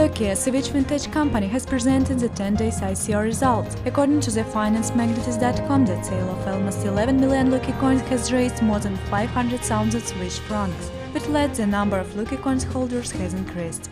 The Swiss vintage company has presented the 10 days ICO results. According to the financeMagnates.com, the sale of almost 11 million Lucky coins has raised more than 500,000 Swiss francs, which led the number of Lucky coins holders has increased.